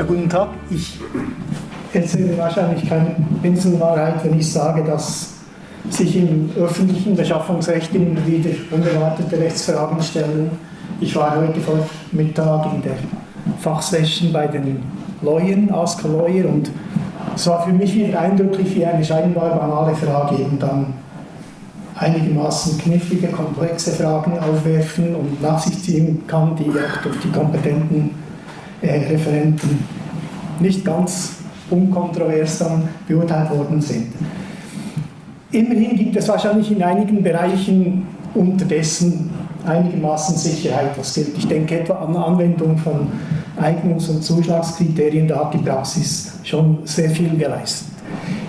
Ja, guten Tag. Ich erzähle wahrscheinlich keine Pinselwahrheit, wenn ich sage, dass sich im öffentlichen Beschaffungsrecht immer wieder unerwartete Rechtsfragen stellen. Ich war heute vor Mittag in der Fachsession bei den Lawyern, Ask Lawyer, und es war für mich wieder eindrücklich, wie eine scheinbar banale Frage eben dann einigermaßen knifflige, komplexe Fragen aufwerfen und nach sich ziehen kann, die auch durch die kompetenten Referenten nicht ganz unkontrovers dann beurteilt worden sind. Immerhin gibt es wahrscheinlich in einigen Bereichen unterdessen einigermaßen Sicherheit, was gilt. Ich denke etwa an Anwendung von Eignungs- und Zuschlagskriterien, da hat die Praxis schon sehr viel geleistet.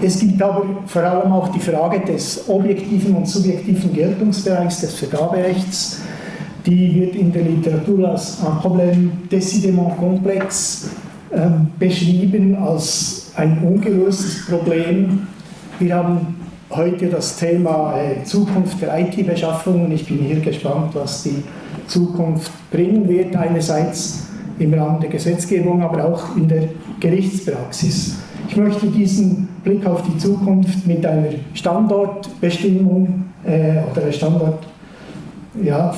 Es gibt aber vor allem auch die Frage des objektiven und subjektiven Geltungsbereichs des Vergaberechts. Die wird in der Literatur als ein Problem decidément komplex äh, beschrieben, als ein ungelöstes Problem. Wir haben heute das Thema äh, Zukunft der IT-Beschaffung und ich bin hier gespannt, was die Zukunft bringen wird. Einerseits im Rahmen der Gesetzgebung, aber auch in der Gerichtspraxis. Ich möchte diesen Blick auf die Zukunft mit einer Standortbestimmung äh, oder einer Ja,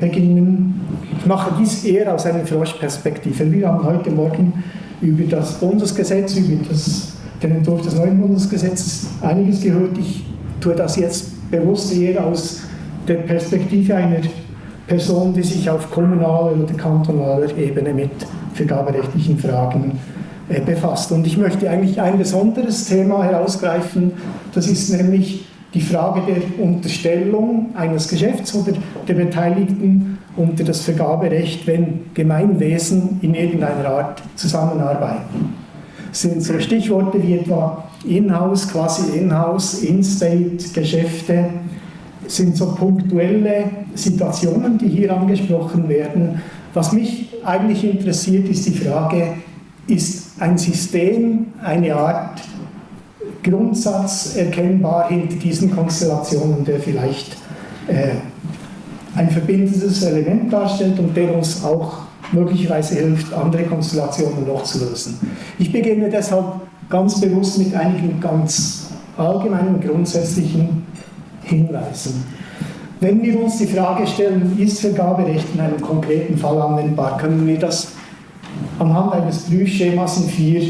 beginnen. Ich mache dies eher aus einer Froschperspektive. Wir haben heute Morgen über das Bundesgesetz, über das, den Entwurf des neuen Bundesgesetzes einiges gehört. Ich tue das jetzt bewusst eher aus der Perspektive einer Person, die sich auf kommunaler oder kantonaler Ebene mit vergaberechtlichen Fragen äh, befasst. Und ich möchte eigentlich ein besonderes Thema herausgreifen, das ist nämlich die Frage der Unterstellung eines Geschäfts oder der Beteiligten unter das Vergaberecht, wenn Gemeinwesen in irgendeiner Art zusammenarbeiten. Das sind so Stichworte wie etwa In-house, quasi In-house, In-state, Geschäfte, sind so punktuelle Situationen, die hier angesprochen werden. Was mich eigentlich interessiert, ist die Frage, ist ein System, eine Art Grundsatz erkennbar hinter diesen Konstellationen, der vielleicht äh, ein verbindendes Element darstellt und der uns auch möglicherweise hilft, andere Konstellationen noch zu lösen. Ich beginne deshalb ganz bewusst mit einigen ganz allgemeinen, grundsätzlichen Hinweisen. Wenn wir uns die Frage stellen, ist Vergaberecht in einem konkreten Fall anwendbar, können wir das anhand eines Prüfschemas in vier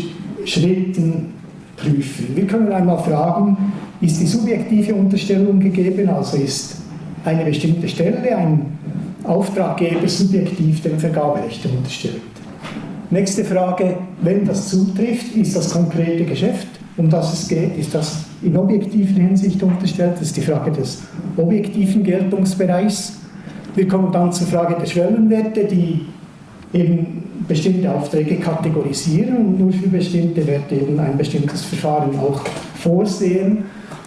Schritten prüfen. Wir können einmal fragen, ist die subjektive Unterstellung gegeben, also ist eine bestimmte Stelle, ein Auftraggeber subjektiv dem Vergaberecht unterstellt. Nächste Frage, wenn das zutrifft, ist das konkrete Geschäft, um das es geht, ist das in objektiver Hinsicht unterstellt, das ist die Frage des objektiven Geltungsbereichs. Wir kommen dann zur Frage der Schwellenwerte, die eben bestimmte Aufträge kategorisieren und nur für bestimmte Werte eben ein bestimmtes Verfahren auch vorsehen.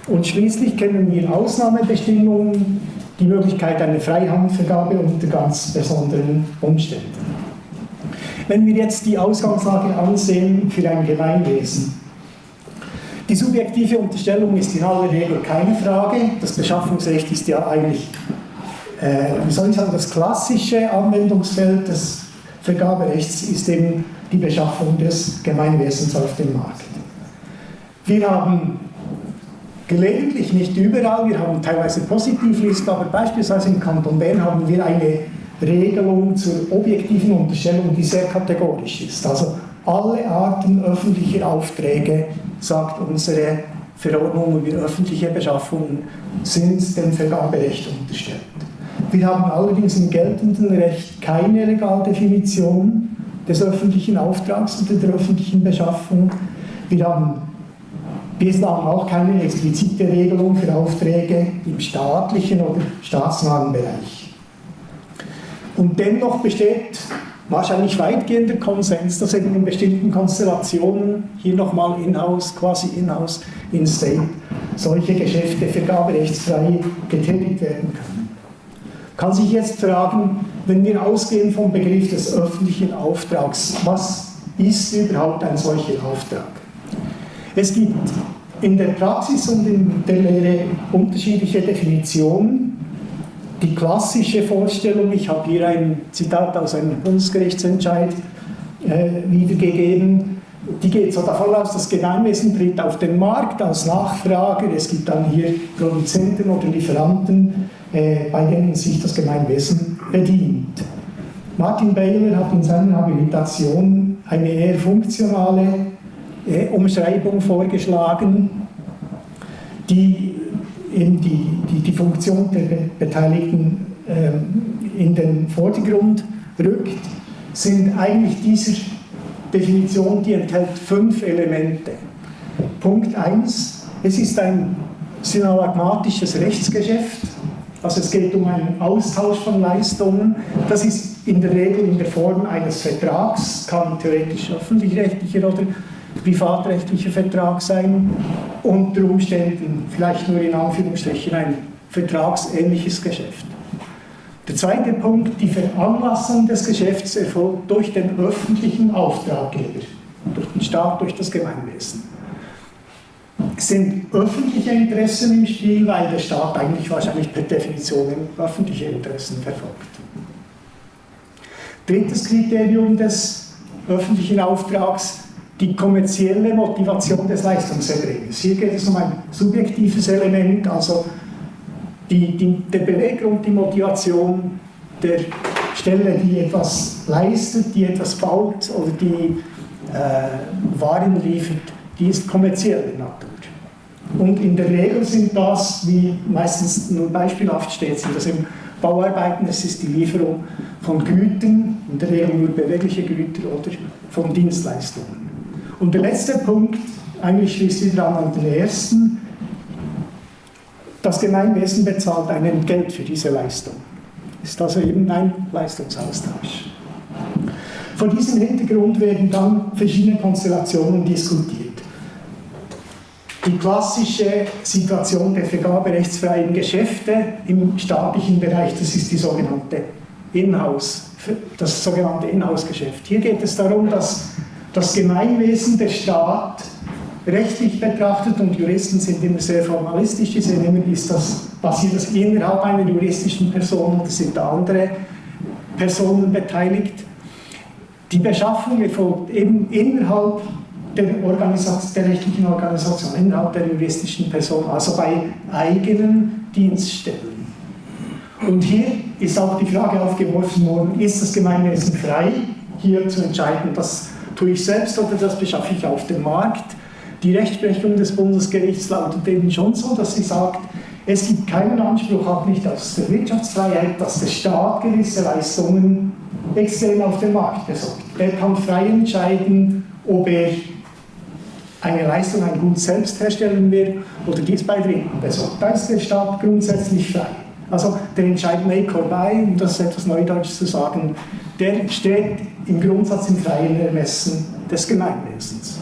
Und schließlich kennen wir Ausnahmebestimmungen, die Möglichkeit einer Freihandvergabe unter ganz besonderen Umständen. Wenn wir jetzt die Ausgangslage ansehen für ein Gemeinwesen, die subjektive Unterstellung ist in aller Regel keine Frage. Das Beschaffungsrecht ist ja eigentlich, äh, wie soll ich sagen, das klassische Anwendungsfeld des Vergaberechts ist eben die Beschaffung des Gemeinwesens auf dem Markt. Wir haben gelegentlich, nicht überall, wir haben teilweise Positivliste, aber beispielsweise im Kanton Bern haben wir eine Regelung zur objektiven Unterstellung, die sehr kategorisch ist. Also alle Arten öffentlicher Aufträge, sagt unsere Verordnung über öffentliche Beschaffungen, sind dem Vergaberecht unterstellt. Wir haben allerdings im geltenden Recht keine Regaldefinition des öffentlichen Auftrags oder der öffentlichen Beschaffung. Wir haben bislang auch keine explizite Regelung für Aufträge im staatlichen oder staatsnahen Bereich. Und dennoch besteht wahrscheinlich weitgehender Konsens, dass eben in bestimmten Konstellationen, hier nochmal in-house, quasi in-house, in-state, solche Geschäfte vergaberechtsfrei getätigt werden können kann sich jetzt fragen, wenn wir ausgehen vom Begriff des öffentlichen Auftrags, was ist überhaupt ein solcher Auftrag? Es gibt in der Praxis und in der Lehre unterschiedliche Definitionen. Die klassische Vorstellung, ich habe hier ein Zitat aus einem Bundesgerichtsentscheid, äh, wiedergegeben. Die geht so davon aus, das Gemeinwesen tritt auf den Markt als Nachfrager. Es gibt dann hier Produzenten oder Lieferanten, äh, bei denen sich das Gemeinwesen bedient. Martin Baylor hat in seiner Habilitation eine eher funktionale äh, Umschreibung vorgeschlagen, die eben die, die, die Funktion der Beteiligten äh, in den Vordergrund rückt, sind eigentlich dieser Definition, die enthält fünf Elemente. Punkt 1, es ist ein synalagmatisches Rechtsgeschäft, also es geht um einen Austausch von Leistungen. Das ist in der Regel in der Form eines Vertrags, kann theoretisch öffentlich-rechtlicher oder privatrechtlicher Vertrag sein, unter Umständen vielleicht nur in Anführungsstrichen ein vertragsähnliches Geschäft. Der zweite Punkt, die Veranlassung des Geschäfts erfolgt durch den öffentlichen Auftraggeber, durch den Staat, durch das Gemeinwesen. Sind öffentliche Interessen im Spiel, weil der Staat eigentlich wahrscheinlich per Definition öffentliche Interessen verfolgt. Drittes Kriterium des öffentlichen Auftrags, die kommerzielle Motivation des Leistungserbringers. Hier geht es um ein subjektives Element, also die, die, der Beweggrund, die Motivation der Stelle, die etwas leistet, die etwas baut oder die äh, Waren liefert, die ist kommerzielle Natur. Und in der Regel sind das, wie meistens nur beispielhaft steht, sind das eben Bauarbeiten, es ist die Lieferung von Gütern, in der Regel nur bewegliche Güter oder von Dienstleistungen. Und der letzte Punkt, eigentlich schließt wieder an an den ersten, das Gemeinwesen bezahlt einen Geld für diese Leistung. Ist also eben ein Leistungsaustausch. Vor diesem Hintergrund werden dann verschiedene Konstellationen diskutiert. Die klassische Situation der vergaberechtsfreien Geschäfte im staatlichen Bereich, das ist die sogenannte Inhouse, das sogenannte Inhouse-Geschäft. Hier geht es darum, dass das Gemeinwesen, der Staat, rechtlich betrachtet, und Juristen sind immer sehr formalistisch, die sehen immer, ist das, passiert das innerhalb einer juristischen Person oder sind da andere Personen beteiligt. Die Beschaffung erfolgt eben innerhalb der, der rechtlichen Organisation, innerhalb der juristischen Person, also bei eigenen Dienststellen. Und hier ist auch die Frage aufgeworfen worden, ist das Gemeinwesen frei, hier zu entscheiden, das tue ich selbst oder das beschaffe ich auf dem Markt. Die Rechtsprechung des Bundesgerichts lautet eben schon so, dass sie sagt, es gibt keinen Anspruch, auch nicht aus der Wirtschaftsfreiheit, dass der Staat gewisse Leistungen extern auf dem Markt besorgt. Er kann frei entscheiden, ob er eine Leistung, ein Gut selbst herstellen will oder dies bei Dritten besorgt. Da ist der Staat grundsätzlich frei. Also der Entscheid make or buy, um das etwas Neudeutsch zu sagen, der steht im Grundsatz im freien Ermessen des Gemeinwesens.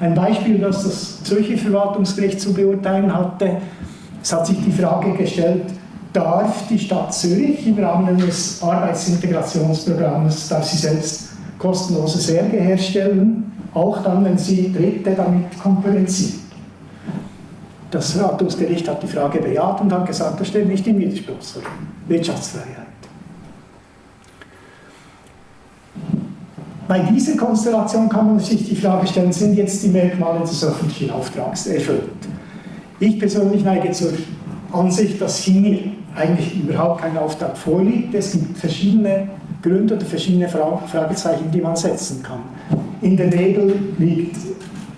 Ein Beispiel, das das Zürcher Verwaltungsgericht zu beurteilen hatte, es hat sich die Frage gestellt, darf die Stadt Zürich im Rahmen eines Arbeitsintegrationsprogramms, darf sie selbst kostenlose Särge herstellen, auch dann, wenn sie Dritte damit konkurrenziert. Das Verwaltungsgericht hat die Frage bejaht und hat gesagt, das steht nicht im Widerspruch zur Wirtschaftsfreiheit. Bei dieser Konstellation kann man sich die Frage stellen, sind jetzt die Merkmale des öffentlichen Auftrags erfüllt? Ich persönlich neige zur Ansicht, dass hier eigentlich überhaupt kein Auftrag vorliegt. Es gibt verschiedene Gründe oder verschiedene Fragezeichen, die man setzen kann. In der Regel liegt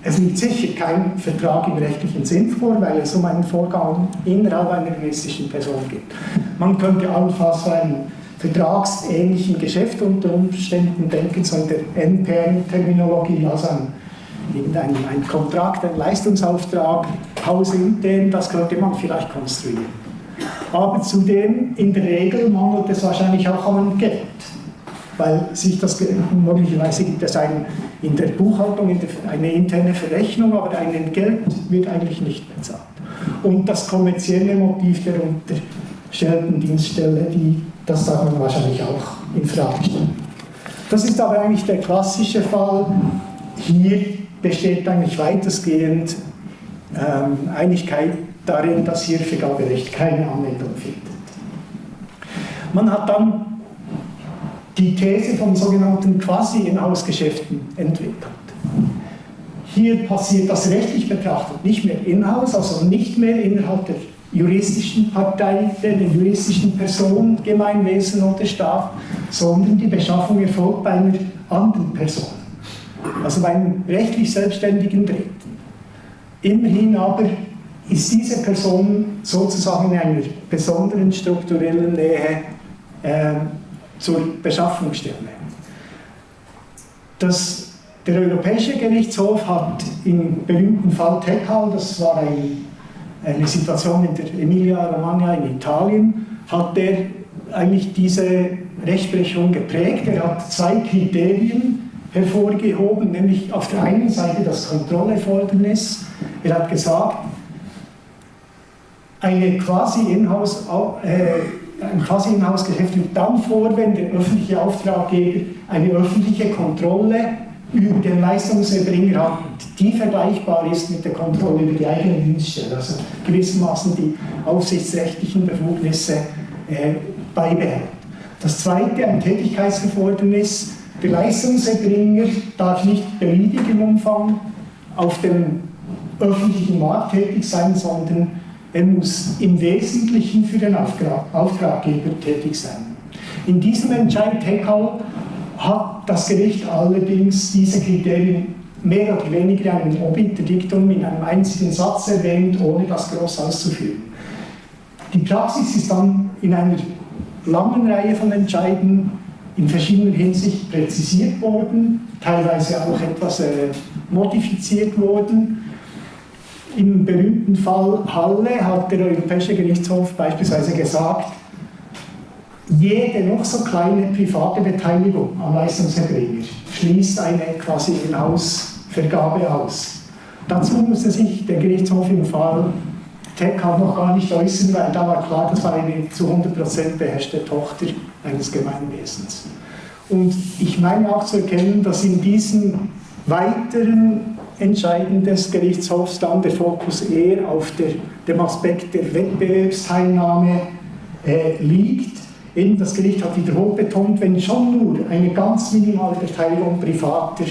es liegt sicher kein Vertrag im rechtlichen Sinn vor, weil es um einen Vorgang innerhalb einer juristischen Person geht. Man könnte allenfalls einen vertragsähnlichen Geschäft unter Umständen denken, so in der NPM-Terminologie, also ein, irgendein ein Kontrakt, ein Leistungsauftrag, hausintern, das könnte man vielleicht konstruieren. Aber zudem, in der Regel mangelt es wahrscheinlich auch an Geld, weil sich das, möglicherweise gibt es ein, in der Buchhaltung in der, eine interne Verrechnung, aber ein Geld wird eigentlich nicht bezahlt. Und das kommerzielle Motiv der unterstellten Dienststelle, die das darf man wahrscheinlich auch in Frage stellen. Das ist aber eigentlich der klassische Fall. Hier besteht eigentlich weitestgehend ähm, Einigkeit darin, dass hier Vergaberecht keine Anwendung findet. Man hat dann die These von sogenannten Quasi-Inhouse-Geschäften entwickelt. Hier passiert das rechtlich betrachtet nicht mehr in-house, also nicht mehr innerhalb der juristischen Partei, der juristischen Person, Gemeinwesen oder Staat, sondern die Beschaffung erfolgt bei einer anderen Person, also bei einem rechtlich selbstständigen Dritten. Immerhin aber ist diese Person sozusagen in einer besonderen strukturellen Nähe äh, zur Beschaffungsstelle. Das, der Europäische Gerichtshof hat im berühmten Fall Tekal, das war ein, eine Situation in der Emilia-Romagna in Italien, hat der eigentlich diese Rechtsprechung geprägt. Er hat zwei Kriterien hervorgehoben, nämlich auf der einen Seite das Kontrollerfordernis. Er hat gesagt, eine quasi Inhouse, äh, ein quasi Inhouse-Geschäft liegt dann vor, wenn der öffentliche Auftraggeber eine öffentliche Kontrolle über den Leistungserbringer hat, die vergleichbar ist mit der Kontrolle über die eigene Dienststelle, also gewissermaßen die aufsichtsrechtlichen Befugnisse äh, beibehält. Das zweite, ein Tätigkeitserfordernis, der Leistungserbringer darf nicht beliebig im Umfang auf dem öffentlichen Markt tätig sein, sondern er muss im Wesentlichen für den Auftrag, Auftraggeber tätig sein. In diesem Entscheid Heckel hat das Gericht allerdings diese Kriterien mehr oder weniger in einem Obiterdiktum in einem einzigen Satz erwähnt, ohne das groß auszuführen. Die Praxis ist dann in einer langen Reihe von Entscheiden in verschiedener Hinsicht präzisiert worden, teilweise auch etwas äh, modifiziert worden im berühmten Fall Halle hat der Europäische Gerichtshof beispielsweise gesagt, jede noch so kleine private Beteiligung am Leistungserbringer schließt eine quasi Inhouse-Vergabe aus. Dazu musste sich der Gerichtshof im Fall TECA noch gar nicht äußern, weil da war klar, das war eine zu 100% beherrschte Tochter eines Gemeinwesens. Und ich meine auch zu erkennen, dass in diesen weiteren Entscheiden des Gerichtshofs dann der Fokus eher auf der, dem Aspekt der Wettbewerbsteilnahme äh, liegt. Eben das Gericht hat wiederholt betont, wenn schon nur eine ganz minimale Beteiligung privater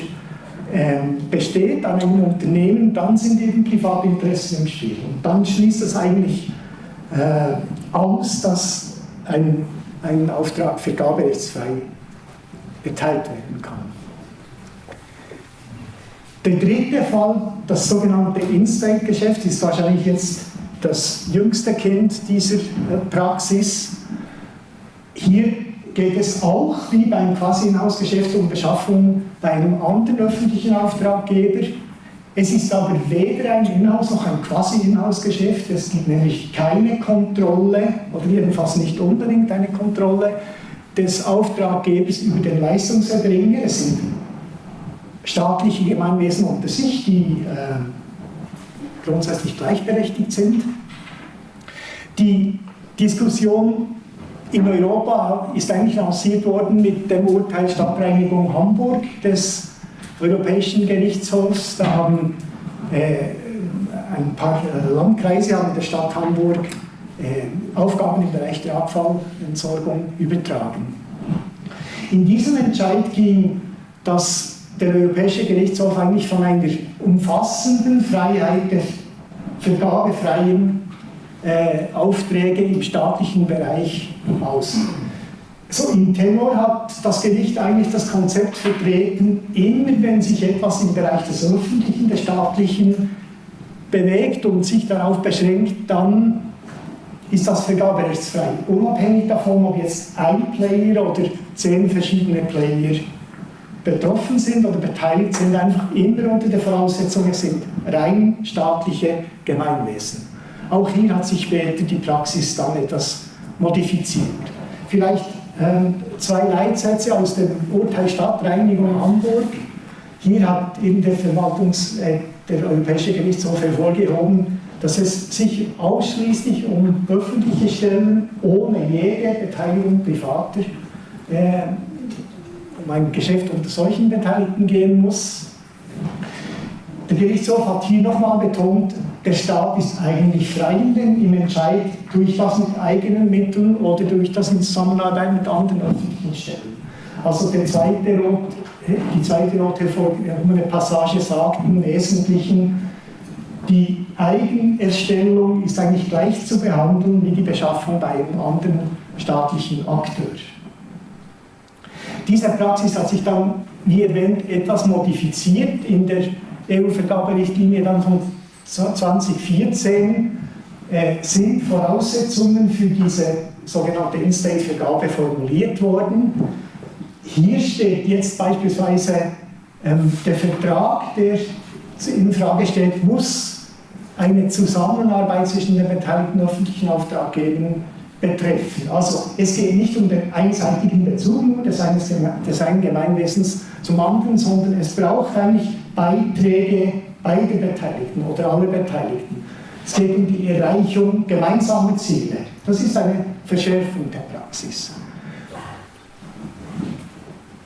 äh, besteht an einem Unternehmen, dann sind eben Privatinteressen im Spiel. Und dann schließt es eigentlich äh, aus, dass ein, ein Auftrag vergaberechtsfrei geteilt werden kann. Der dritte Fall, das sogenannte Instant-Geschäft, ist wahrscheinlich jetzt das jüngste Kind dieser äh, Praxis. Hier geht es auch, wie beim Quasi-Inhouse-Geschäft, um Beschaffung bei einem anderen öffentlichen Auftraggeber. Es ist aber weder ein Inhouse noch ein Quasi-Inhouse-Geschäft. Es gibt nämlich keine Kontrolle, oder jedenfalls nicht unbedingt eine Kontrolle des Auftraggebers über den Leistungserbringer. Es sind staatliche Gemeinwesen unter sich, die äh, grundsätzlich gleichberechtigt sind. Die Diskussion in Europa ist eigentlich lanciert worden mit dem Urteil Stadtreinigung Hamburg des Europäischen Gerichtshofs. Da haben äh, ein paar Landkreise an der Stadt Hamburg äh, Aufgaben im Bereich der Abfallentsorgung übertragen. In diesem Entscheid ging das der Europäische Gerichtshof eigentlich von einer umfassenden Freiheit der vergabefreien äh, Aufträge im staatlichen Bereich aus. So im Tenor hat das Gericht eigentlich das Konzept vertreten, immer wenn sich etwas im Bereich des Öffentlichen, des Staatlichen bewegt und sich darauf beschränkt, dann ist das vergaberechtsfrei. Unabhängig davon, ob jetzt ein Player oder zehn verschiedene Player betroffen sind oder beteiligt sind, einfach immer unter der Voraussetzung, es sind rein staatliche Gemeinwesen. Auch hier hat sich später die Praxis dann etwas modifiziert. Vielleicht ähm, zwei Leitsätze aus dem Urteil Stadtreinigung Hamburg. Hier hat eben der, Verwaltungs-, äh, der Europäische Gerichtshof hervorgehoben, dass es sich ausschließlich um öffentliche Stellen ohne jede Beteiligung privater äh, um ein Geschäft unter solchen Beteiligten gehen muss. Der Gerichtshof hat hier nochmal betont, der Staat ist eigentlich frei im Entscheid, durch das mit eigenen Mitteln oder durch das in Zusammenarbeit mit anderen öffentlichen Stellen. Also der zweite Rot, die zweite rote hervorgehobene Passage sagt im Wesentlichen, die Eigenerstellung ist eigentlich gleich zu behandeln wie die Beschaffung bei einem anderen staatlichen Akteur. Diese Praxis hat sich dann, wie erwähnt, etwas modifiziert in der EU-Vergaberichtlinie dann von 2014 äh, sind Voraussetzungen für diese sogenannte In-State-Vergabe formuliert worden. Hier steht jetzt beispielsweise ähm, der Vertrag, der in Frage stellt, muss eine Zusammenarbeit zwischen den beteiligten öffentlichen Auftraggebern betreffen. Also es geht nicht um den einseitigen Bezug nur des einen Gemeinwesens zum anderen, sondern es braucht eigentlich Beiträge beider Beteiligten oder aller Beteiligten. Es geht um die Erreichung gemeinsamer Ziele. Das ist eine Verschärfung der Praxis.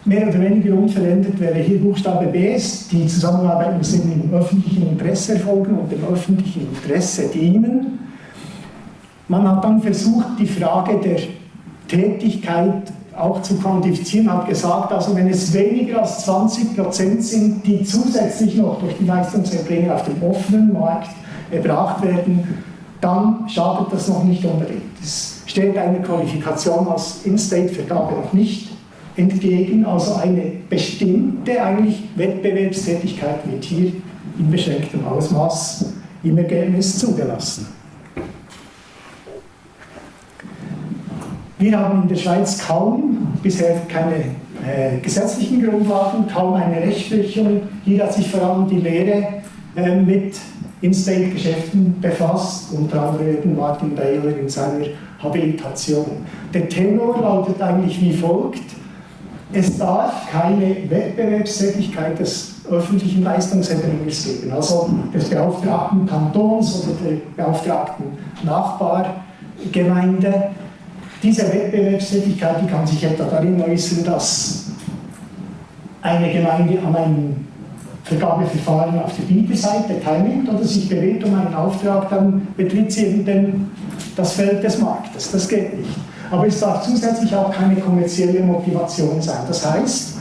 Mehr oder weniger unverändert wäre hier Buchstabe B, die Zusammenarbeit muss im öffentlichen Interesse erfolgen und dem öffentlichen Interesse dienen. Man hat dann versucht, die Frage der Tätigkeit auch zu quantifizieren, hat gesagt, also wenn es weniger als 20 Prozent sind, die zusätzlich noch durch die Leistungserbringer auf dem offenen Markt erbracht werden, dann schadet das noch nicht unbedingt. Es steht einer Qualifikation als In-State-Vergabe noch nicht entgegen, also eine bestimmte eigentlich Wettbewerbstätigkeit wird hier in beschränktem Ausmaß im Ergebnis zugelassen. Wir haben in der Schweiz kaum, bisher keine äh, gesetzlichen Grundlagen, kaum eine Rechtsprechung. Hier hat sich vor allem die Lehre äh, mit In-State-Geschäften befasst, unter anderem Martin Baylor in seiner Habilitation. Der Tenor lautet eigentlich wie folgt, es darf keine Wettbewerbstätigkeit des öffentlichen Leistungserbringers geben, also des beauftragten Kantons oder der beauftragten Nachbargemeinde. Diese Wettbewerbstätigkeit die kann sich etwa darin äußern, dass eine Gemeinde an einem Vergabeverfahren auf der Bieterseite teilnimmt oder sich bewegt um einen Auftrag, dann betritt sie eben den, das Feld des Marktes. Das geht nicht. Aber es darf zusätzlich auch keine kommerzielle Motivation sein. Das heißt,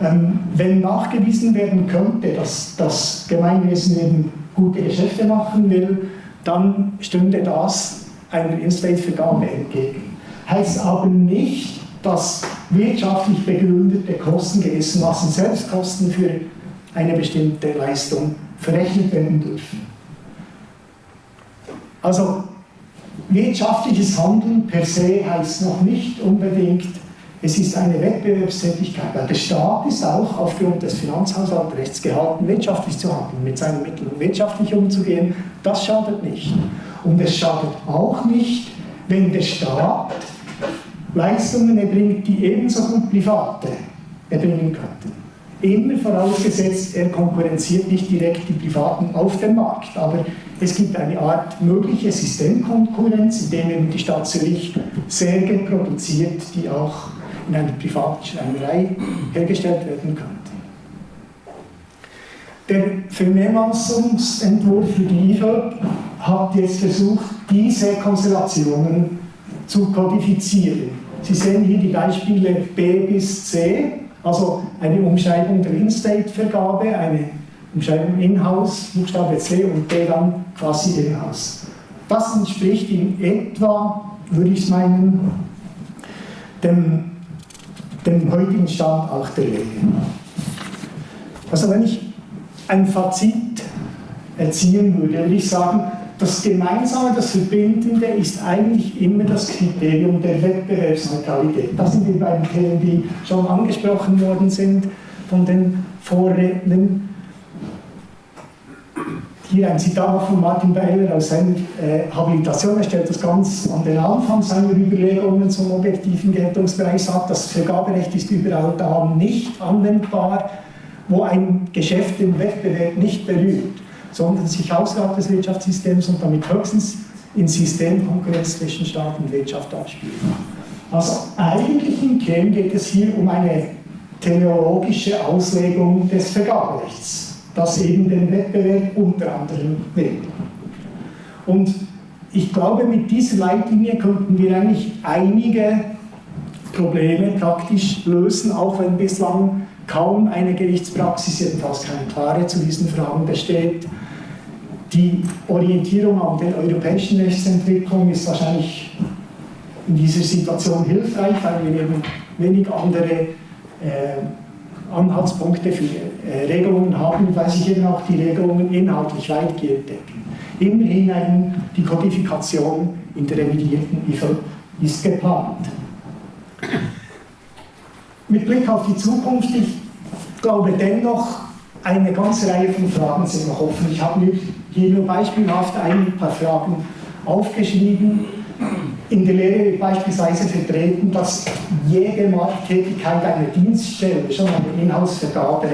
ähm, wenn nachgewiesen werden könnte, dass das Gemeinwesen eben gute Geschäfte machen will, dann stünde das einer In-State-Vergabe entgegen. Heißt aber nicht, dass wirtschaftlich begründete Kosten gewissermaßen Selbstkosten für eine bestimmte Leistung verrechnet werden dürfen. Also wirtschaftliches Handeln per se heißt noch nicht unbedingt, es ist eine Wettbewerbstätigkeit, weil der Staat ist auch aufgrund des Finanzhaushaltsrechts gehalten, wirtschaftlich zu handeln, mit seinen Mitteln wirtschaftlich umzugehen. Das schadet nicht. Und es schadet auch nicht, wenn der Staat Leistungen erbringt, die ebenso gut Private erbringen könnten. Immer vorausgesetzt, er konkurrenziert nicht direkt die Privaten auf dem Markt, aber es gibt eine Art mögliche Systemkonkurrenz, in dem eben die Stadt Zürich Särge produziert, die auch in einer privaten Schreinerei hergestellt werden könnte. Der Vernehmlassungsentwurf für die IFA hat jetzt versucht, diese Konstellationen zu kodifizieren. Sie sehen hier die Beispiele B bis C also eine Umschreibung der In-State-Vergabe, eine Umschreibung In-House, Buchstabe C und D dann quasi In-House. Das entspricht in etwa, würde ich meinen, dem, dem heutigen Stand auch der Lehre. Also wenn ich ein Fazit erzielen würde, würde ich sagen, das Gemeinsame, das Verbindende ist eigentlich immer das Kriterium der Wettbewerbsneutralität. Das sind die beiden Themen, die schon angesprochen worden sind von den Vorrednern. Hier ein Zitat von Martin Beiler aus seiner äh, Habilitation. Er stellt das ganz an den Anfang seiner Überlegungen zum objektiven Geltungsbereich, sagt, das Vergaberecht ist überall da nicht anwendbar, wo ein Geschäft den Wettbewerb nicht berührt sondern sich außerhalb des Wirtschaftssystems und damit höchstens in Systemkonkurrenz zwischen Staat und Wirtschaft abspielt. Also eigentlich im Kern geht es hier um eine teleologische Auslegung des Vergaberechts, das eben den Wettbewerb unter anderem will. Und ich glaube, mit dieser Leitlinie könnten wir eigentlich einige Probleme praktisch lösen, auch wenn bislang kaum eine Gerichtspraxis, jedenfalls keine klare zu diesen Fragen besteht. Die Orientierung an der europäischen Rechtsentwicklung ist wahrscheinlich in dieser Situation hilfreich, weil wir eben wenig andere äh, Anhaltspunkte für äh, Regelungen haben, weil sich eben auch die Regelungen inhaltlich weitgehend decken. Immerhin die Kodifikation in der revidierten IFL ist geplant. Mit Blick auf die Zukunft, ich glaube dennoch, eine ganze Reihe von Fragen sind noch offen. Ich habe mir hier nur beispielhaft ein paar Fragen aufgeschrieben. In der Lehre wird beispielsweise vertreten, dass jede Markttätigkeit einer Dienststelle schon eine Inhaltsvergabe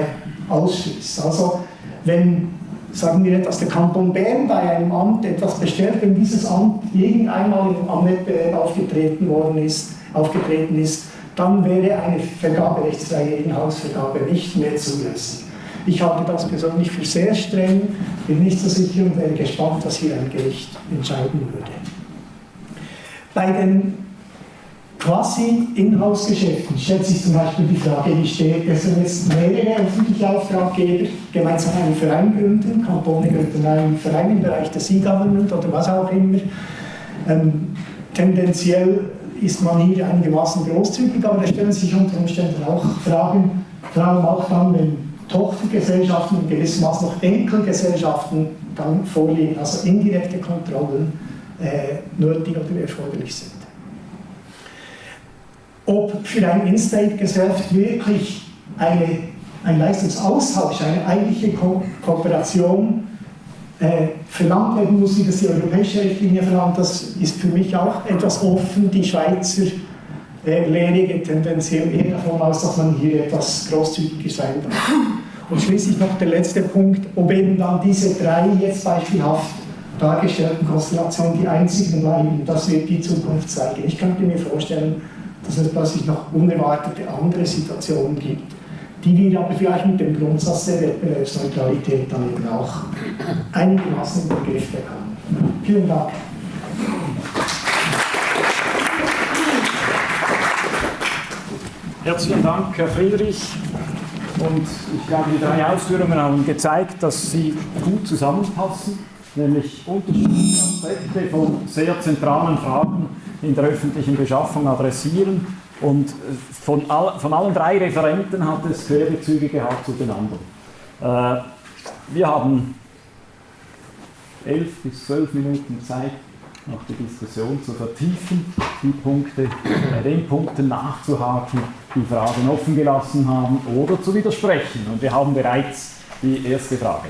ausschließt. Also wenn, sagen wir dass der Kanton Bern bei einem Amt etwas bestellt, wenn dieses Amt irgendeinmal am Wettbewerb aufgetreten worden ist, aufgetreten ist, dann wäre eine vergaberechtsfreie Inhaltsvergabe nicht mehr zulässig. Ich halte das persönlich für sehr streng, bin nicht so sicher und wäre gespannt, was hier ein Gericht entscheiden würde. Bei den quasi Inhouse-Geschäften stellt sich zum Beispiel die Frage, wie steht es, wenn jetzt mehrere öffentliche Auftraggeber gemeinsam einen Verein gründen, Kantone gründen einen Verein im Bereich des E-Government oder was auch immer. Ähm, tendenziell ist man hier einigermaßen großzügig, aber da stellen sich unter Umständen auch Fragen, vor allem auch dann, wenn Tochtergesellschaften und gewissermaßen noch Enkelgesellschaften dann vorliegen, also indirekte Kontrollen äh, nötig oder erforderlich sind. Ob für ein In-State-Geschäft wirklich eine, ein Leistungsaustausch, eine eigentliche Ko Kooperation äh, verlangt werden muss, wie das die europäische Richtlinie verlangt, das ist für mich auch etwas offen. Die Schweizer äh, Lehre geht tendenziell eher davon aus, dass man hier etwas großzügiger sein darf. Und schließlich noch der letzte Punkt, ob eben dann diese drei jetzt beispielhaft dargestellten Konstellationen die einzigen bleiben, das wird die Zukunft zeigen. Ich könnte mir vorstellen, dass es plötzlich noch unerwartete andere Situationen gibt, die wir aber vielleicht mit dem Grundsatz der Wettbewerbsneutralität dann eben auch einigermaßen in den Griff bekommen. Vielen Dank. Herzlichen Dank, Herr Friedrich. Und ich glaube, die drei Ausführungen haben gezeigt, dass sie gut zusammenpassen, nämlich unterschiedliche Aspekte von sehr zentralen Fragen in der öffentlichen Beschaffung adressieren. Und äh, von, all, von allen drei Referenten hat es Querbezüge gehabt zu den anderen. Äh, wir haben elf bis zwölf Minuten Zeit, noch die Diskussion zu vertiefen, die Punkte, bei den Punkten nachzuhaken, die Fragen offen gelassen haben oder zu widersprechen. Und wir haben bereits die erste Frage.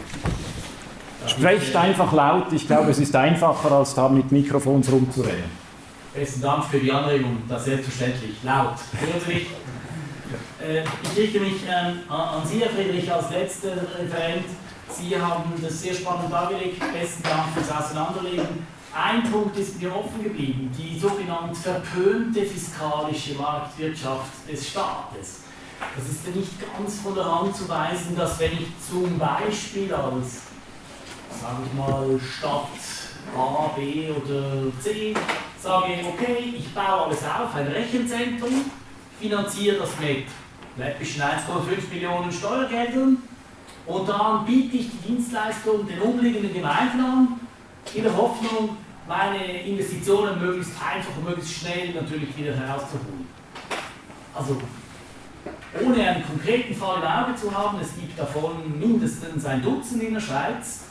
Sprecht einfach laut, ich glaube, es ist einfacher, als da mit Mikrofons rumzureden. Besten Dank für die Anregung, das selbstverständlich. Laut. Äh, ich richte mich ähm, an Sie, Herr Friedrich, als letzter Referent. Sie haben das sehr spannend dargelegt. Besten Dank fürs Auseinanderlegen. Ein Punkt ist mir offen geblieben, die sogenannte verpönte fiskalische Marktwirtschaft des Staates. Das ist ja nicht ganz von der Hand zu weisen, dass wenn ich zum Beispiel als, sage ich mal, Stadt A, B oder C sage, okay, ich baue alles auf, ein Rechenzentrum, finanziere das mit läppischen 1,5 Millionen Steuergeldern und dann biete ich die Dienstleistung den umliegenden Gemeinden an, in der Hoffnung, meine Investitionen möglichst einfach und möglichst schnell natürlich wieder herauszuholen. Also, ohne einen konkreten Fall im Auge zu haben, es gibt davon mindestens ein Dutzend in der Schweiz,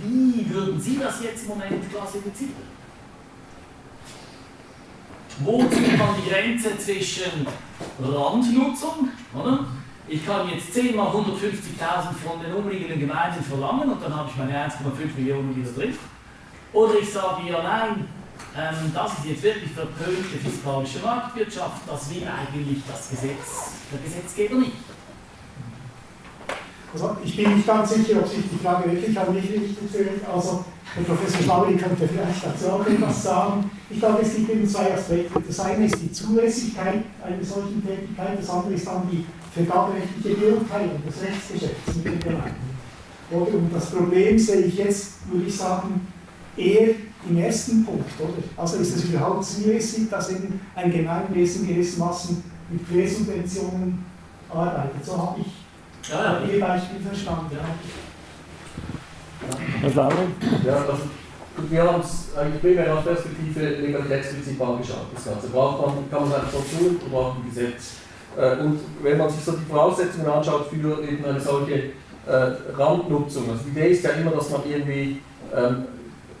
wie würden Sie das jetzt im Moment klassifizieren? Wo zieht man die Grenze zwischen Randnutzung, oder? Ich kann jetzt 10 mal 150.000 von den umliegenden Gemeinden verlangen und dann habe ich meine 1,5 Millionen wieder drin. Oder ich sage, ja nein, ähm, das ist jetzt wirklich verpönte fiskalische Marktwirtschaft, das will eigentlich das Gesetz, der Gesetzgeber nicht. Also ich bin nicht ganz sicher, ob sich die Frage wirklich an mich richtet. Also der Professor Schlauri könnte vielleicht dazu auch etwas sagen. Ich glaube, es gibt eben zwei Aspekte. Das eine ist die Zulässigkeit einer solchen Tätigkeit, das andere ist dann die vergaberechtliche Beurteilung des Rechtsgeschäfts mit den Gemeinden. Und das Problem sehe ich jetzt, würde ich sagen, eher im ersten Punkt, oder? Also ist es überhaupt zulässig, dass eben ein Gemeinwesen gewissermaßen mit Quersubventionen arbeitet? So habe ich ja, ja. Ihr Beispiel verstanden. Ja. Herr? Ja, also wir haben es eigentlich primär aus Perspektive Legalitätsprinzip angeschaut. Das Ganze braucht man, kann man es einfach so tun oder braucht ein Gesetz. Äh, und wenn man sich so die Voraussetzungen anschaut für eben eine solche äh, Randnutzung, also die Idee ist ja immer, dass man irgendwie ähm,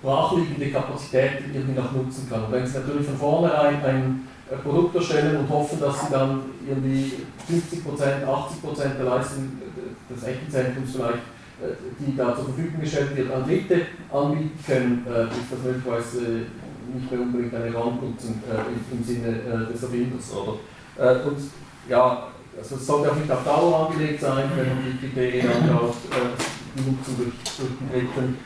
brachliegende Kapazitäten irgendwie noch nutzen kann. Wenn Sie natürlich von vornherein ein äh, Produkt erstellen und hoffen, dass Sie dann irgendwie 50%, 80% der Leistung des Rechenzentrums vielleicht äh, die da zur Verfügung gestellt wird, an Dritte anbieten können, äh, ist das möglicherweise nicht mehr unbedingt eine Randnutzung äh, im Sinne des Erfinders. Und ja, also es sollte auch nicht auf Dauer angelegt sein, wenn man die Kriterien anschaut, die Nutzung durch, durch die Dritten.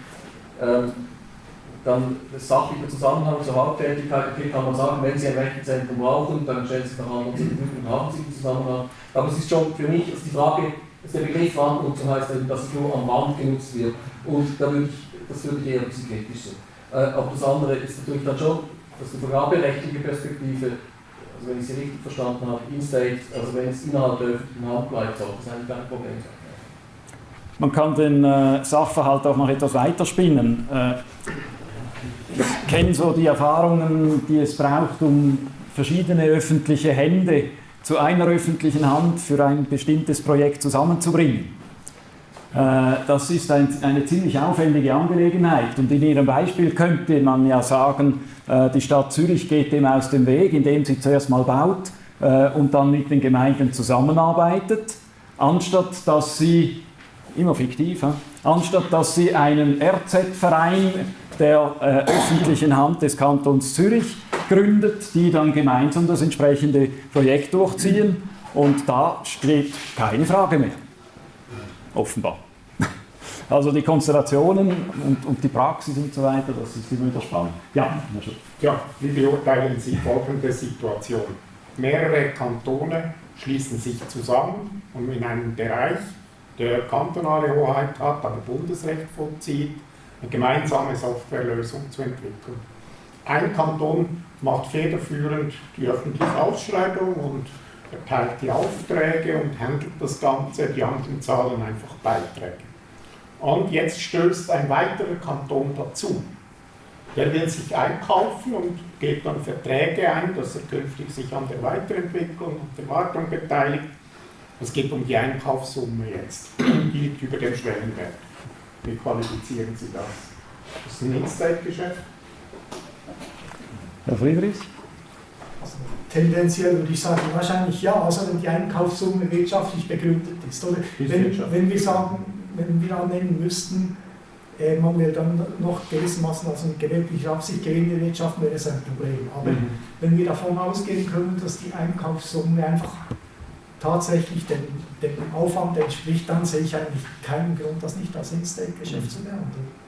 Dann das sachliche Zusammenhang zur Haupttätigkeit, okay, kann man sagen, wenn Sie ein Rechenzentrum brauchen, dann stellen Sie anderen zur Verfügung und haben Sie den Zusammenhang. Aber es ist schon für mich ist die Frage, der Begriff Randnutzung heißt, dass es nur am Rand genutzt wird. Und da würde ich, das würde ich eher ein bisschen kritisch sehen. Äh, aber das andere ist natürlich dann schon, dass die vergaberechtliche Perspektive, also wenn ich sie richtig verstanden habe, in-state, also wenn es innerhalb der öffentlichen Hand bleibt, sollte das eigentlich kein Problem sein. Man kann den äh, Sachverhalt auch noch etwas weiterspinnen. Äh, kenne so die Erfahrungen, die es braucht, um verschiedene öffentliche Hände zu einer öffentlichen Hand für ein bestimmtes Projekt zusammenzubringen. Äh, das ist ein, eine ziemlich aufwendige Angelegenheit und in Ihrem Beispiel könnte man ja sagen, äh, die Stadt Zürich geht dem aus dem Weg, indem sie zuerst mal baut äh, und dann mit den Gemeinden zusammenarbeitet, anstatt dass sie, immer fiktiv, anstatt dass sie einen RZ-Verein der öffentlichen Hand des Kantons Zürich gründet, die dann gemeinsam das entsprechende Projekt durchziehen. Und da steht keine Frage mehr. Offenbar. Also die Konstellationen und, und die Praxis und so weiter, das ist immer wieder spannend. Ja, ja, wie beurteilen Sie folgende Situation? Mehrere Kantone schließen sich zusammen, um in einem Bereich, der kantonale Hoheit hat, aber Bundesrecht vollzieht, eine gemeinsame Softwarelösung zu entwickeln. Ein Kanton macht federführend die öffentliche Ausschreibung und erteilt die Aufträge und handelt das Ganze, die anderen zahlen einfach Beiträge. Und jetzt stößt ein weiterer Kanton dazu. Der will sich einkaufen und geht dann Verträge ein, dass er künftig sich an der Weiterentwicklung und der Wartung beteiligt. Es geht um die Einkaufssumme jetzt, die liegt über dem Schwellenwert. Wie qualifizieren Sie das? Das ist ein Inside-Geschäft. Herr Friedrich? Also, tendenziell würde ich sagen, wahrscheinlich ja, also wenn die Einkaufssumme wirtschaftlich begründet ist. Oder wenn, wenn wir sagen, wenn wir annehmen müssten, äh, man will dann noch gewissermaßen also mit gewerblicher Absicht Gewinne wirtschaften, wäre es ein Problem. Aber mhm. wenn wir davon ausgehen können, dass die Einkaufssumme einfach tatsächlich dem, dem Aufwand entspricht, dann sehe ich eigentlich keinen Grund, das nicht als In-State-Geschäft mhm. zu behandeln.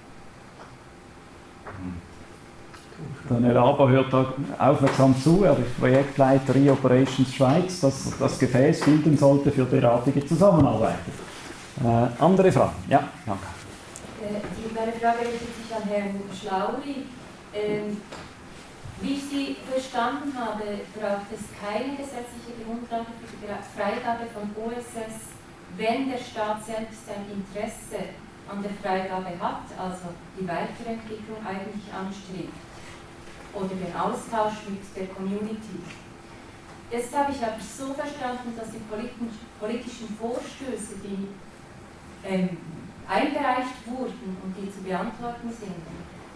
Der Herr Aber hört da aufmerksam zu, er ist Projektleiter E-Operations Schweiz, das das Gefäß bilden sollte für derartige Zusammenarbeit. Äh, andere Fragen? Ja, danke. Äh, meine Frage richtet sich an Herrn Schlauri. Ähm, wie ich Sie verstanden habe, braucht es keine gesetzliche Grundlage für die Freigabe von OSS, wenn der Staat selbst ein Interesse an der Freigabe hat, also die Weiterentwicklung eigentlich anstrebt oder den Austausch mit der Community. Jetzt habe ich aber so verstanden, dass die politischen Vorstöße, die ähm, eingereicht wurden und die zu beantworten sind,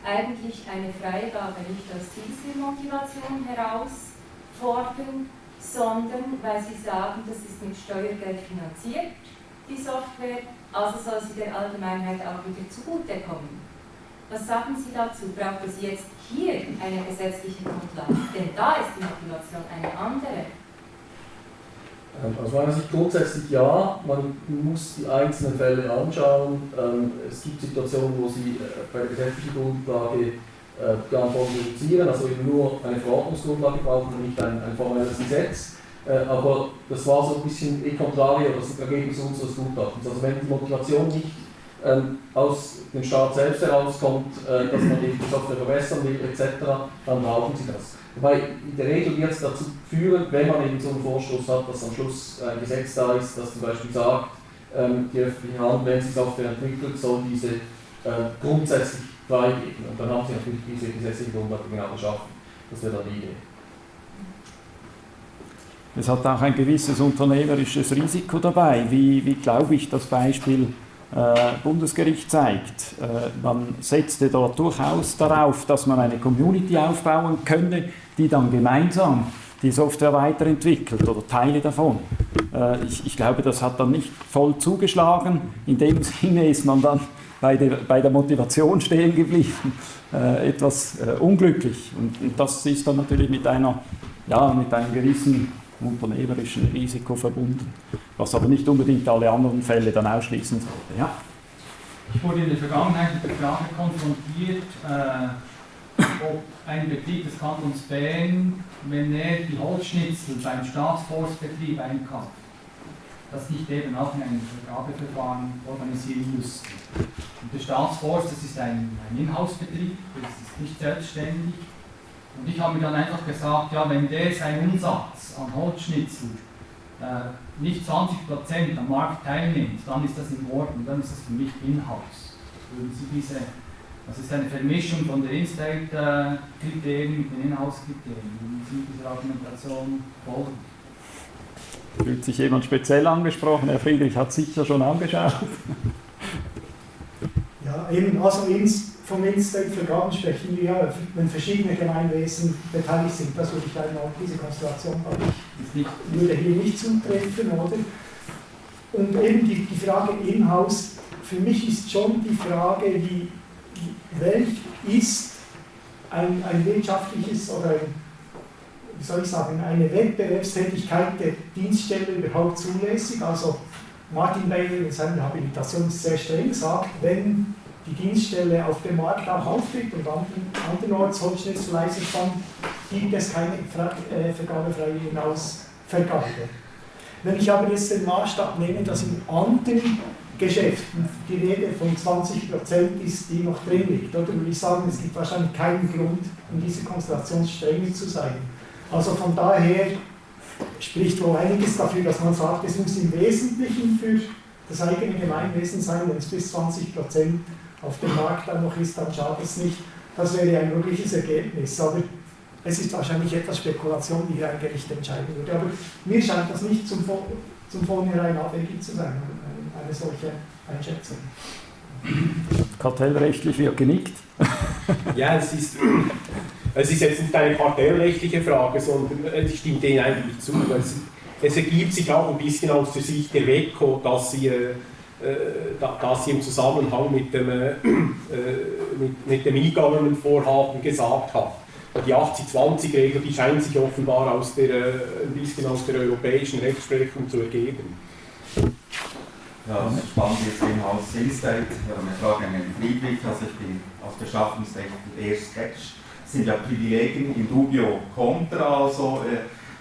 eigentlich eine Freigabe nicht aus dieser Motivation heraus fordern, sondern weil sie sagen, das ist mit Steuergeld finanziert, die Software, also soll sie der Allgemeinheit auch wieder zugutekommen. Was sagen Sie dazu? Braucht es jetzt hier eine gesetzliche Grundlage? Denn da ist die Motivation eine andere. Ähm, aus meiner Sicht grundsätzlich ja, man muss die einzelnen Fälle anschauen. Ähm, es gibt Situationen, wo Sie äh, bei der gesetzlichen Grundlage äh, die Anforderungen reduzieren, also eben nur eine Verordnungsgrundlage brauchen und nicht ein, ein formelles Gesetz. Äh, aber das war so ein bisschen e contrario, das Ergebnis unseres Gutachtens. Also wenn die Motivation nicht ähm, aus dem Staat selbst herauskommt, dass man die Software verbessern will etc., dann brauchen sie das. Wobei in der Regel wird es dazu führen, wenn man eben so einen Vorstoß hat, dass am Schluss ein Gesetz da ist, das zum Beispiel sagt, ähm, die öffentliche Hand, wenn sie Software entwickelt, soll diese äh, grundsätzlich freigeben. Und dann haben sie natürlich diese gesetzliche Grundlage genau geschaffen. Das wäre dann die Idee. Es hat auch ein gewisses unternehmerisches Risiko dabei, wie, wie glaube ich das Beispiel Bundesgericht zeigt. Äh, man setzte dort durchaus darauf, dass man eine Community aufbauen könne, die dann gemeinsam die Software weiterentwickelt oder Teile davon. Äh, ich, ich, glaube, das hat dann nicht voll zugeschlagen. In dem Sinne ist man dann bei der, bei der Motivation stehen geblieben, äh, etwas äh, unglücklich. Und, und, das ist dann natürlich mit, einer, ja, mit einem gewissen unternehmerischen Risiko verbunden, was aber nicht unbedingt alle anderen Fälle dann ausschließen sollte. Ja? Ich wurde in der Vergangenheit mit der Frage konfrontiert, äh, ob ein Betrieb des Kantons Bern, wenn er die Holzschnitzel beim Staatsforstbetrieb einkauft, das nicht eben auch in einem Vergabeverfahren organisieren müsste. Und der Staatsforst, das ist ein, ein Inhouse-Betrieb, das ist nicht selbstständig. Und ich habe mir dann einfach gesagt, ja, wenn der seinen Umsatz an Holzschnitzel äh, nicht 20% am Markt teilnimmt, dann ist das in Ordnung, dann ist das für mich Inhouse. Würden Sie diese, das ist eine Vermischung von den In-State-Kriterien mit den Inhouse-Kriterien. Würden Sie dieser Argumentation folgen? Fühlt sich jemand speziell angesprochen? Herr Friedrich hat sicher schon angeschaut. Ja, eben, ins, vom In-State-Vergaben sprechen wir ja, wenn verschiedene Gemeinwesen beteiligt sind. Das würde ich einmal, diese Konstellation ich, würde hier nicht zutreffen, oder? Und eben die, die Frage in-house, für mich ist schon die Frage, wie, welch ist ein, ein wirtschaftliches oder ein, wie soll ich sagen, eine Wettbewerbstätigkeit der Dienststelle überhaupt zulässig? Also Martin Bailey in seiner Habilitation sehr streng sagt, wenn die Dienststelle auf dem Markt auch auftritt und andernorts Holzschnitzel leisten kann, gibt es keine äh, vergabefreie Hinausvergabe. Wenn ich aber jetzt den Maßstab nehme, dass in anderen Geschäften die Rede von 20% ist, die noch drin liegt, oder würde ich sagen, es gibt wahrscheinlich keinen Grund, in dieser Konstellation strenger zu sein. Also von daher spricht wohl einiges dafür, dass man sagt, es muss im Wesentlichen für das eigene Gemeinwesen sein, wenn es bis 20 auf dem Markt dann noch ist, dann schadet es nicht. Das wäre ein mögliches Ergebnis. Aber es ist wahrscheinlich etwas Spekulation, die hier ein Gericht entscheiden würde. Aber mir scheint das nicht zum, zum Vornherein abwegig zu sein, eine solche Einschätzung. Kartellrechtlich wird genickt. ja, es ist, es ist jetzt nicht eine kartellrechtliche Frage, sondern ich stimme denen eigentlich zu. Es, es ergibt sich auch ein bisschen aus der Sicht der WECO, dass sie äh, äh, das sie im Zusammenhang mit dem, äh, mit, mit dem E-Government-Vorhaben gesagt hat. Die 80-20-Regel, die scheint sich offenbar aus der, äh, ein bisschen aus der europäischen Rechtsprechung zu ergeben. Ja, das ist spannend jetzt im Haus habe eine Frage an Herrn Friedrich. Also ich bin aus Beschaffungsrecht eher skeptisch. Das sind ja Privilegien in dubio contra, also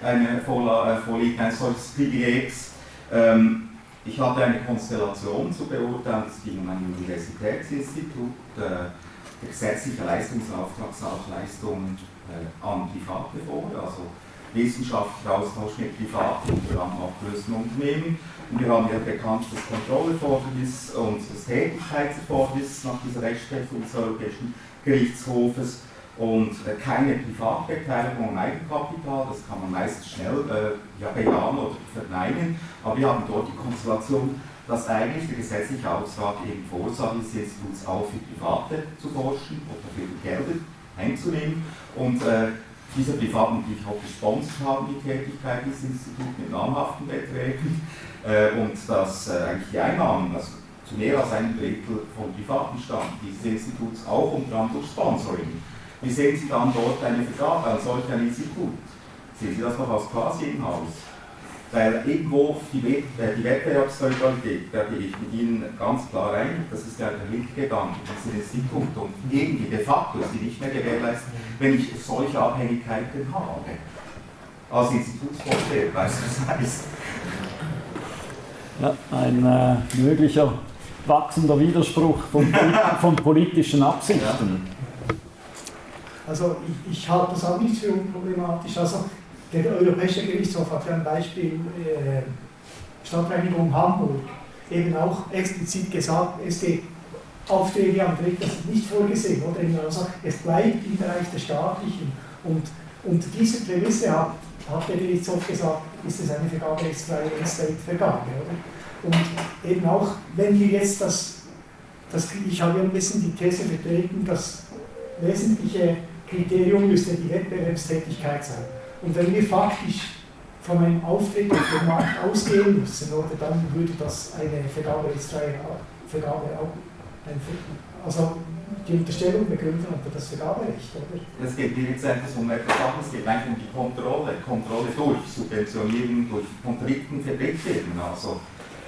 eine Vorliegen eines solches Privilegs. Ähm, ich hatte eine Konstellation zu beurteilen, es ging um ein Universitätsinstitut, äh, der gesetzliche Leistungsauftrag sah auch Leistungen äh, an Private vor, also wissenschaftlicher Austausch mit privaten und abgelösten Unternehmen. Und wir haben ja bekannt das Kontrollerfordernis und das Tätigkeitserfordernis nach dieser Rechtsprechung des Europäischen Gerichtshofes und äh, keine Privatbeteiligung am Eigenkapital, das kann man meist schnell äh, ja, bejahen oder verneinen, aber wir haben dort die Konstellation, dass eigentlich der gesetzliche Auftrag eben vorsah, dieses Instituts auch für Private zu forschen oder für Gelder einzunehmen. Und äh, diese Privaten natürlich auch gesponsert haben, die Tätigkeit des Instituts mit namhaften Beträgen äh, und dass äh, eigentlich die Einnahmen, also zu mehr als einem Drittel von Privaten stammen, dieses Instituts auch unter anderem durch Sponsoring wie sehen Sie dann dort eine Vergabe als solch ein Institut? Sehen Sie das noch als quasi im Haus? Weil irgendwo die, äh, die Wettbewerbsneutralität, da gehe ich mit Ihnen ganz klar rein, das ist ja der Hintergedanke dieses Institut und irgendwie de facto ist die nicht mehr gewährleistet, wenn ich solche Abhängigkeiten habe. Als Institutsvorsteher beispielsweise. Ja, ein äh, möglicher wachsender Widerspruch von, von politischen Absichten. Also ich, ich halte das auch nicht für unproblematisch. Also der Europäische Gerichtshof hat für ein Beispiel äh, Stadtreinigung Hamburg eben auch explizit gesagt, es geht Aufträge am Dritt, das ist nicht vorgesehen. Oder also es bleibt im Bereich der staatlichen. Und, und diese Prämisse hat, hat der Gerichtshof gesagt, ist es eine vergaberechtsfreie Estate-Vergabe. Und eben auch, wenn wir jetzt das, das, ich habe ein bisschen die These vertreten, das wesentliche Kriterium müsste die Wettbewerbstätigkeit sein. Und wenn wir faktisch von einem Auftritt auf dem Markt ausgehen müssen, oder, dann würde das eine vergaberechtsfreie Vergabe auch also die Unterstellung begründen unter das Vergaberecht, oder? Es geht jetzt etwas um etwas anderes, es geht eigentlich um die Kontrolle, Kontrolle durch Subventionierung, durch für Drittfirmen, also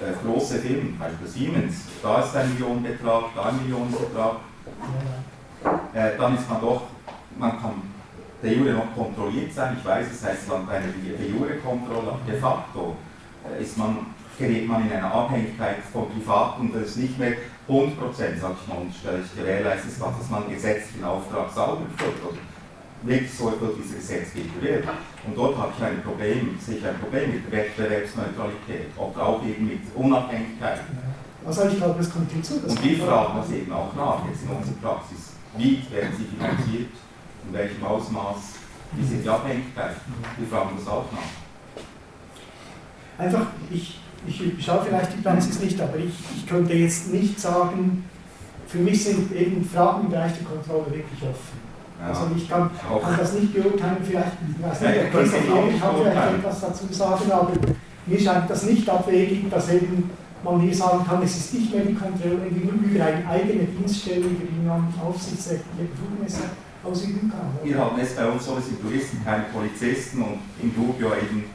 äh, große Firmen, Beispiel Siemens, da ist ein Millionenbetrag, da ein Millionenbetrag, äh, dann ist man doch, man kann de jure noch kontrolliert sein, ich weiß, es heißt dann eine de jure Kontrolle, aber de facto äh, ist man, gerät man in eine Abhängigkeit von Privaten und das ist nicht mehr 100 Prozent, sag ich mal, unterstelle ich, gewährleistet ist, dass man gesetzlichen Auftrag sauber erfüllt oder wirklich so erfüllt, wie dieser Gesetzgeber will. Und dort habe ich ein Problem, sehe ich ein Problem mit Wettbewerbsneutralität oder auch eben mit Unabhängigkeit. Also ich glaube, das kommt hinzu. Und wir fragen das eben auch nach, jetzt in unserer Praxis. Wie werden sie finanziert? In welchem Ausmaß? Wie sind die Abhängigkeiten? Wir fragen das auch nach. Einfach, ich ich schaue vielleicht die Praxis nicht, aber ich, ich könnte jetzt nicht sagen, für mich sind eben Fragen im Bereich der Kontrolle wirklich offen. Ja, also ich kann, kann, das nicht beurteilen, vielleicht, ich weiß nicht, der Christoph kann vielleicht etwas dazu sagen, aber mir scheint das nicht abwegig, dass eben man hier sagen kann, es ist nicht mehr die Kontrolle über eine eigene Dienststelle, über die man aufsichtsrechtliche Befugnisse ausüben kann. Wir haben es bei uns so, wir sind Juristen, keine Polizisten und im Dubio eben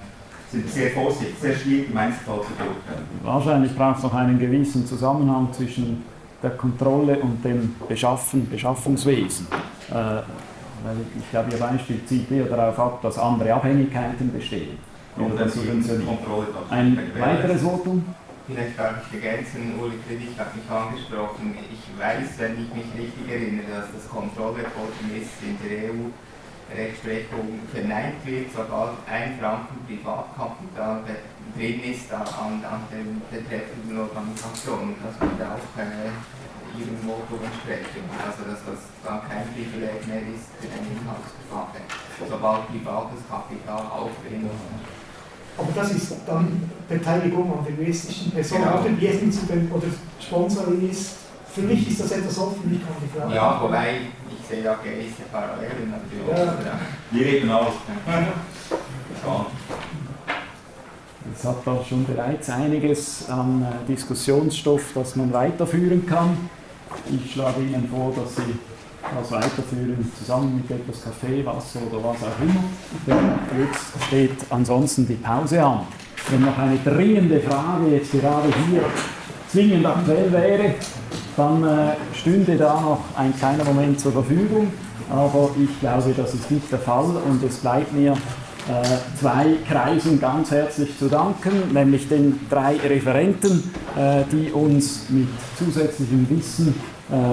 sind sehr vorsichtig, sehr schwierig im Einzelfall zu beurteilen. Wahrscheinlich braucht es noch einen gewissen Zusammenhang zwischen der Kontrolle und dem Beschaffen, Beschaffungswesen. Äh, weil ich glaube, Ihr Beispiel zieht eher darauf ab, dass andere Abhängigkeiten bestehen. Und dann Kontrolle Ein weiteres Votum? Vielleicht darf ich ergänzen, Uli Kredit hat mich angesprochen. Ich weiß, wenn ich mich richtig erinnere, dass das Kontrollreporting ist in der EU Rechtsprechung verneint wird, sobald ein Franken Privatkapital drin ist an, an den betreffenden Organisationen. Das würde auch äh, Ihrem Motto entsprechen. Also dass das dann kein Privileg mehr ist für den Inhaltsbefache, sobald privates Kapital ist. Aber das ist dann Beteiligung an den juristischen Personen, genau. oder wie es zu den, oder Sponsoring ist. Für mich ist das etwas offen, ich kann die Frage. Ja, wobei sehe da gewisse Parallelen natürlich. Ja. Wir reden aus. Es hat da schon bereits einiges an äh, Diskussionsstoff, das man weiterführen kann. Ich schlage Ihnen vor, dass Sie das weiterführen, zusammen mit etwas Kaffee, Wasser oder was auch immer. Denn jetzt steht ansonsten die Pause an. Wenn noch eine dringende Frage jetzt gerade hier zwingend aktuell wäre, dann äh, stünde da noch ein kleiner Moment zur Verfügung. Aber ich glaube, das ist nicht der Fall und es bleibt mir äh, zwei Kreisen ganz herzlich zu danken, nämlich den drei Referenten, äh, die uns mit zusätzlichem Wissen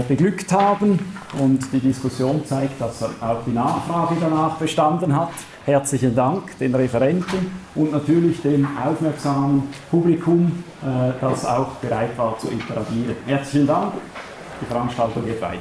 beglückt haben und die Diskussion zeigt, dass auch die Nachfrage danach bestanden hat. Herzlichen Dank den Referenten und natürlich dem aufmerksamen Publikum, äh, das auch bereit war zu interagieren. Herzlichen Dank. Die Veranstaltung geht weiter.